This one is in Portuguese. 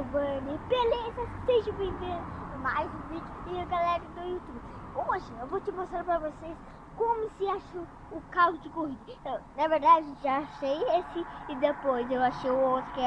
Giovanni, beleza? Seja bem-vindo a mais um vídeo e a galera do YouTube. Hoje eu vou te mostrar pra vocês como se achou o carro de corrida. Eu, na verdade, já achei esse e depois eu achei o outro que é